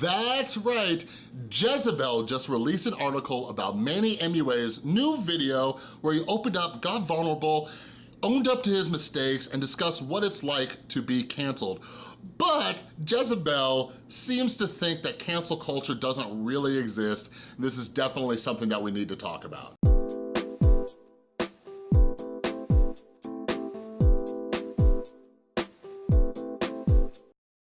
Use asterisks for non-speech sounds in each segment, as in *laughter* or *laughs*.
That's right, Jezebel just released an article about Manny MUA's new video where he opened up, got vulnerable, owned up to his mistakes, and discussed what it's like to be canceled. But Jezebel seems to think that cancel culture doesn't really exist. This is definitely something that we need to talk about.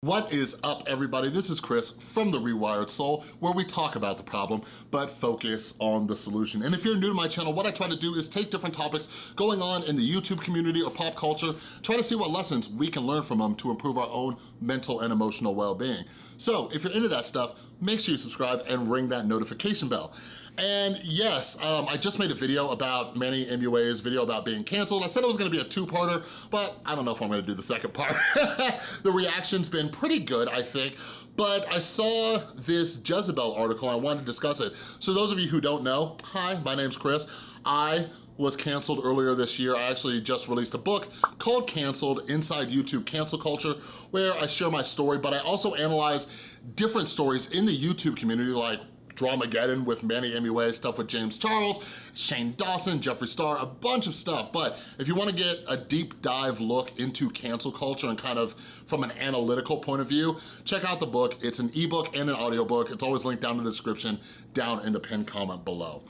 What is up, everybody? This is Chris from The Rewired Soul, where we talk about the problem, but focus on the solution. And if you're new to my channel, what I try to do is take different topics going on in the YouTube community or pop culture, try to see what lessons we can learn from them to improve our own mental and emotional well-being. So if you're into that stuff, make sure you subscribe and ring that notification bell. And yes, um, I just made a video about Manny MUA's video about being canceled. I said it was gonna be a two-parter, but I don't know if I'm gonna do the second part. *laughs* the reaction's been pretty good, I think, but I saw this Jezebel article and I wanted to discuss it. So those of you who don't know, hi, my name's Chris. I was canceled earlier this year. I actually just released a book called Canceled Inside YouTube Cancel Culture where I share my story, but I also analyze different stories in the YouTube community like Dramageddon with Manny MUA, stuff with James Charles, Shane Dawson, Jeffree Star, a bunch of stuff. But if you wanna get a deep dive look into cancel culture and kind of from an analytical point of view, check out the book. It's an ebook and an audiobook. It's always linked down in the description, down in the pinned comment below.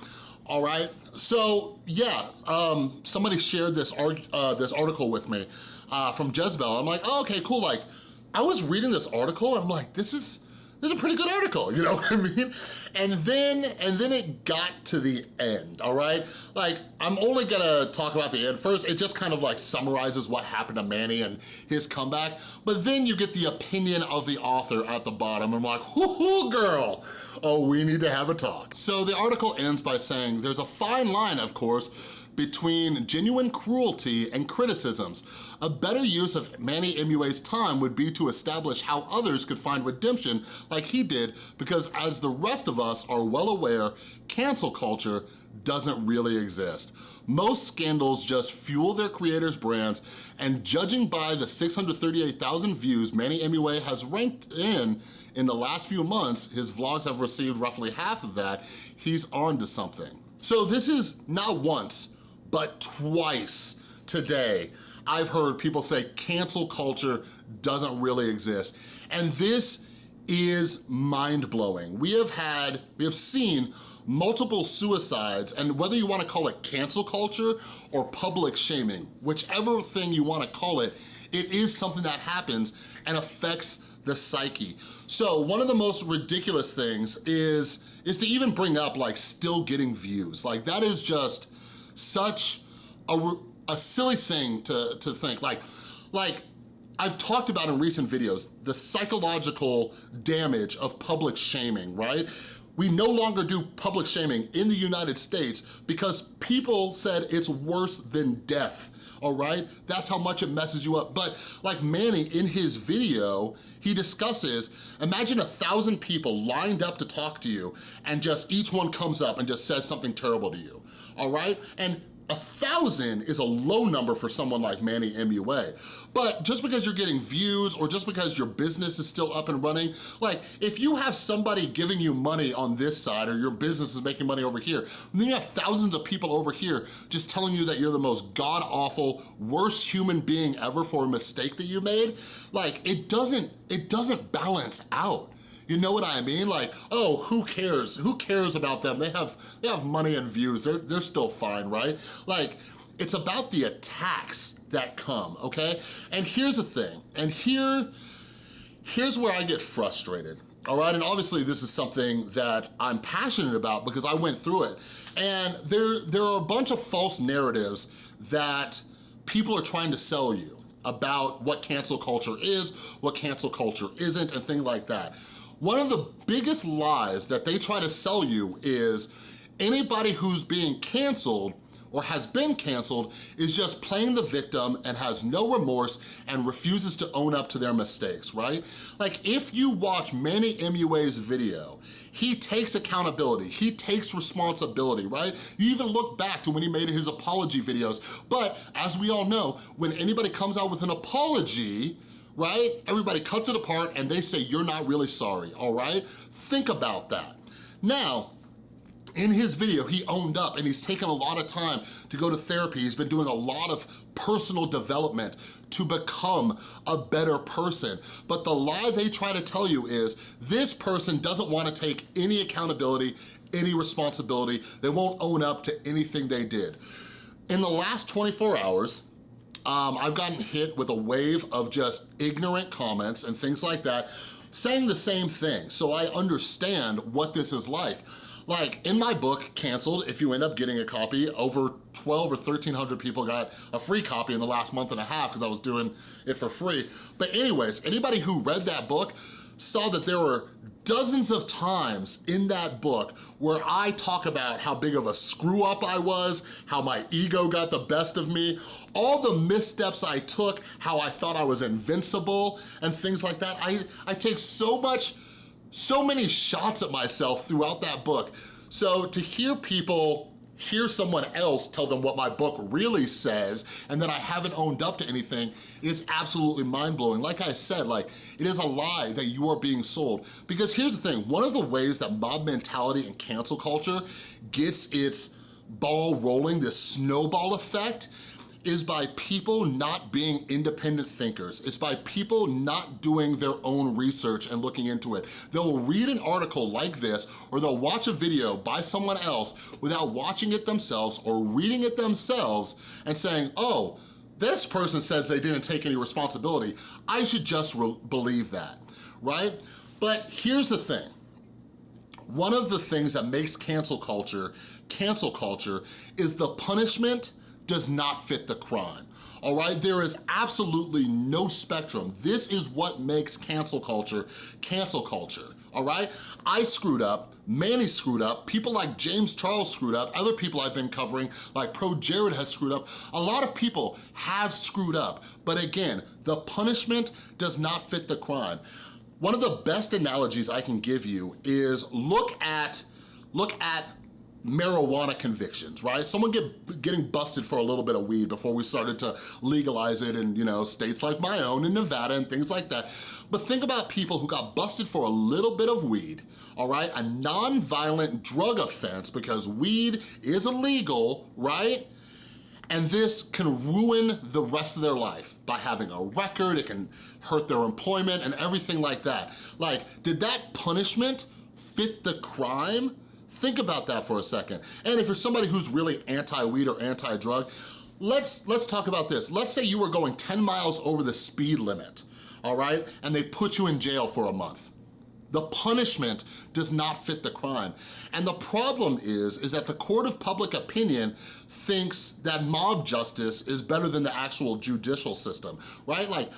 All right, so yeah, um, somebody shared this, uh, this article with me uh, from Jezebel. I'm like, oh, okay, cool. Like, I was reading this article I'm like, this is, this is a pretty good article, you know *laughs* what I mean? And then, and then it got to the end, all right? Like, I'm only gonna talk about the end first. It just kind of like summarizes what happened to Manny and his comeback, but then you get the opinion of the author at the bottom. And I'm like, whoo girl, oh, we need to have a talk. So the article ends by saying, there's a fine line, of course, between genuine cruelty and criticisms. A better use of Manny MUA's time would be to establish how others could find redemption like he did because as the rest of us are well aware, cancel culture doesn't really exist. Most scandals just fuel their creators' brands, and judging by the 638,000 views Manny MUA has ranked in in the last few months, his vlogs have received roughly half of that, he's on to something. So this is not once, but twice today, I've heard people say cancel culture doesn't really exist. And this is mind-blowing. We have had, we have seen multiple suicides, and whether you wanna call it cancel culture or public shaming, whichever thing you wanna call it, it is something that happens and affects the psyche. So one of the most ridiculous things is, is to even bring up like still getting views. Like that is just, such a, a silly thing to, to think. Like, like I've talked about in recent videos, the psychological damage of public shaming, right? We no longer do public shaming in the United States because people said it's worse than death, all right? That's how much it messes you up. But like Manny in his video, he discusses, imagine a thousand people lined up to talk to you and just each one comes up and just says something terrible to you all right? And a thousand is a low number for someone like Manny MUA. But just because you're getting views or just because your business is still up and running, like if you have somebody giving you money on this side or your business is making money over here, and then you have thousands of people over here just telling you that you're the most god-awful, worst human being ever for a mistake that you made, like it doesn't, it doesn't balance out. You know what I mean? Like, oh, who cares? Who cares about them? They have they have money and views. They're, they're still fine, right? Like, it's about the attacks that come, okay? And here's the thing, and here, here's where I get frustrated, all right? And obviously this is something that I'm passionate about because I went through it. And there, there are a bunch of false narratives that people are trying to sell you about what cancel culture is, what cancel culture isn't, and things like that. One of the biggest lies that they try to sell you is anybody who's being canceled or has been canceled is just playing the victim and has no remorse and refuses to own up to their mistakes, right? Like if you watch Manny MUA's video, he takes accountability, he takes responsibility, right? You even look back to when he made his apology videos, but as we all know, when anybody comes out with an apology, right? Everybody cuts it apart and they say you're not really sorry, all right? Think about that. Now, in his video, he owned up and he's taken a lot of time to go to therapy. He's been doing a lot of personal development to become a better person. But the lie they try to tell you is this person doesn't wanna take any accountability, any responsibility. They won't own up to anything they did. In the last 24 hours, um, I've gotten hit with a wave of just ignorant comments and things like that saying the same thing. So I understand what this is like. Like in my book, Canceled, if you end up getting a copy, over 12 or 1300 people got a free copy in the last month and a half because I was doing it for free. But anyways, anybody who read that book saw that there were dozens of times in that book where I talk about how big of a screw up I was, how my ego got the best of me, all the missteps I took, how I thought I was invincible and things like that. I, I take so much so many shots at myself throughout that book. So to hear people hear someone else tell them what my book really says and that I haven't owned up to anything is absolutely mind-blowing. Like I said, like it is a lie that you are being sold. Because here's the thing, one of the ways that mob mentality and cancel culture gets its ball rolling, this snowball effect, is by people not being independent thinkers. It's by people not doing their own research and looking into it. They'll read an article like this or they'll watch a video by someone else without watching it themselves or reading it themselves and saying, oh, this person says they didn't take any responsibility. I should just believe that, right? But here's the thing. One of the things that makes cancel culture cancel culture is the punishment does not fit the crime. All right, there is absolutely no spectrum. This is what makes cancel culture cancel culture, all right? I screwed up, Manny screwed up, people like James Charles screwed up, other people I've been covering, like Pro Jared has screwed up. A lot of people have screwed up, but again, the punishment does not fit the crime. One of the best analogies I can give you is look at, look at marijuana convictions, right? Someone get, getting busted for a little bit of weed before we started to legalize it in, you know, states like my own in Nevada and things like that. But think about people who got busted for a little bit of weed, all right? A non-violent drug offense because weed is illegal, right? And this can ruin the rest of their life by having a record, it can hurt their employment and everything like that. Like, did that punishment fit the crime? Think about that for a second. And if you're somebody who's really anti-weed or anti-drug, let's, let's talk about this. Let's say you were going 10 miles over the speed limit, all right? And they put you in jail for a month. The punishment does not fit the crime. And the problem is, is that the court of public opinion thinks that mob justice is better than the actual judicial system, right? Like,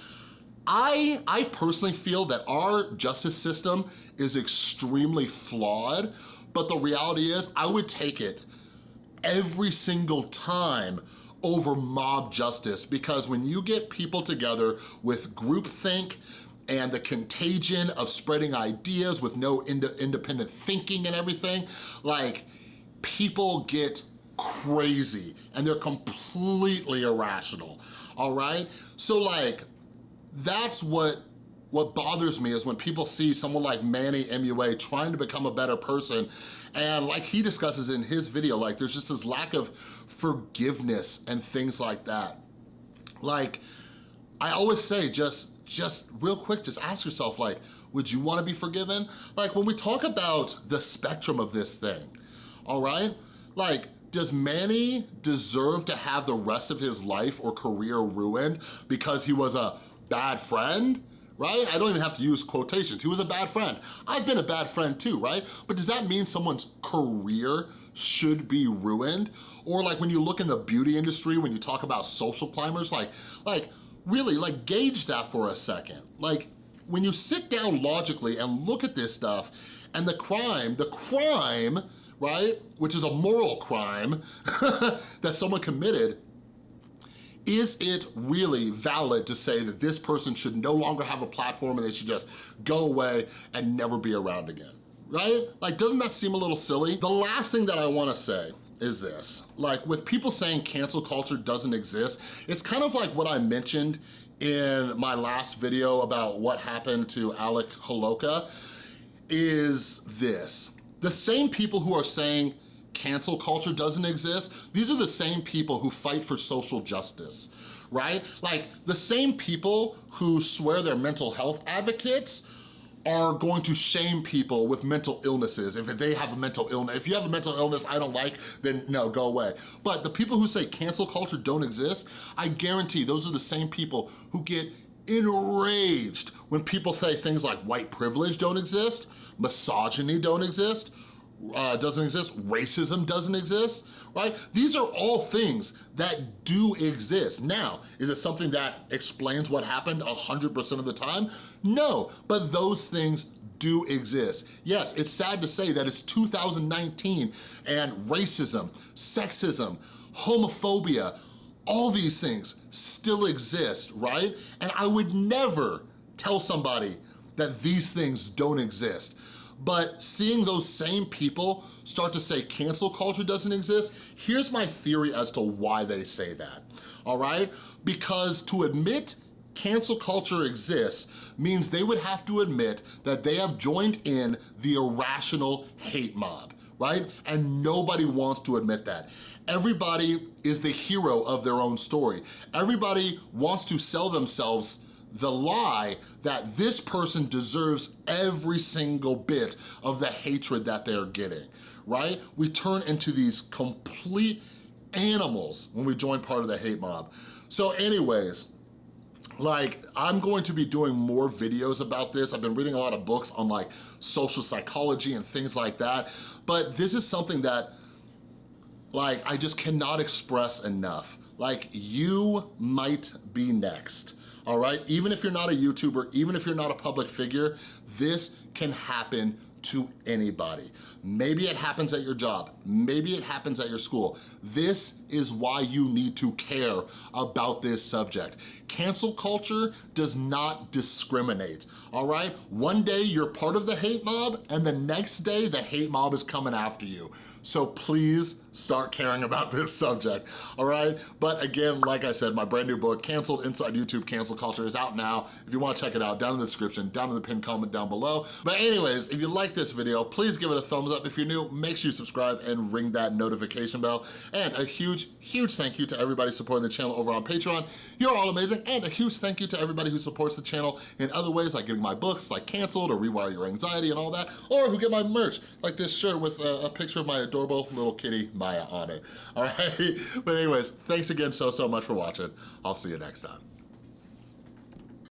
I, I personally feel that our justice system is extremely flawed but the reality is I would take it every single time over mob justice because when you get people together with groupthink and the contagion of spreading ideas with no ind independent thinking and everything, like people get crazy and they're completely irrational, all right? So like, that's what what bothers me is when people see someone like Manny MUA trying to become a better person and like he discusses in his video, like there's just this lack of forgiveness and things like that. Like, I always say just, just real quick, just ask yourself like, would you wanna be forgiven? Like when we talk about the spectrum of this thing, all right? Like, does Manny deserve to have the rest of his life or career ruined because he was a bad friend? Right? I don't even have to use quotations. He was a bad friend. I've been a bad friend too, right? But does that mean someone's career should be ruined? Or like when you look in the beauty industry, when you talk about social climbers, like, like really, like gauge that for a second. Like when you sit down logically and look at this stuff and the crime, the crime, right, which is a moral crime *laughs* that someone committed, is it really valid to say that this person should no longer have a platform and they should just go away and never be around again, right? Like, doesn't that seem a little silly? The last thing that I wanna say is this. Like, with people saying cancel culture doesn't exist, it's kind of like what I mentioned in my last video about what happened to Alec Holowka is this. The same people who are saying cancel culture doesn't exist, these are the same people who fight for social justice, right? Like the same people who swear they're mental health advocates are going to shame people with mental illnesses if they have a mental illness. If you have a mental illness I don't like, then no, go away. But the people who say cancel culture don't exist, I guarantee those are the same people who get enraged when people say things like white privilege don't exist, misogyny don't exist, uh, doesn't exist, racism doesn't exist, right? These are all things that do exist. Now, is it something that explains what happened 100% of the time? No, but those things do exist. Yes, it's sad to say that it's 2019 and racism, sexism, homophobia, all these things still exist, right? And I would never tell somebody that these things don't exist. But seeing those same people start to say cancel culture doesn't exist, here's my theory as to why they say that, all right? Because to admit cancel culture exists means they would have to admit that they have joined in the irrational hate mob, right? And nobody wants to admit that. Everybody is the hero of their own story. Everybody wants to sell themselves the lie that this person deserves every single bit of the hatred that they're getting, right? We turn into these complete animals when we join part of the hate mob. So anyways, like I'm going to be doing more videos about this. I've been reading a lot of books on like social psychology and things like that, but this is something that like I just cannot express enough. Like you might be next all right? Even if you're not a YouTuber, even if you're not a public figure, this can happen to anybody. Maybe it happens at your job. Maybe it happens at your school. This is why you need to care about this subject. Cancel culture does not discriminate, all right? One day you're part of the hate mob and the next day the hate mob is coming after you. So please start caring about *laughs* this subject, all right? But again, like I said, my brand new book, Canceled Inside YouTube Cancel Culture is out now. If you wanna check it out, down in the description, down in the pinned comment down below. But anyways, if you like this video, please give it a thumbs up. If you're new, make sure you subscribe and ring that notification bell. And a huge, huge thank you to everybody supporting the channel over on Patreon. You're all amazing. And a huge thank you to everybody who supports the channel in other ways, like getting my books, like Canceled or Rewire Your Anxiety and all that, or who get my merch, like this shirt with a, a picture of my adorable little kitty, Maya, on it. All right? *laughs* But anyways, thanks again so, so much for watching. I'll see you next time.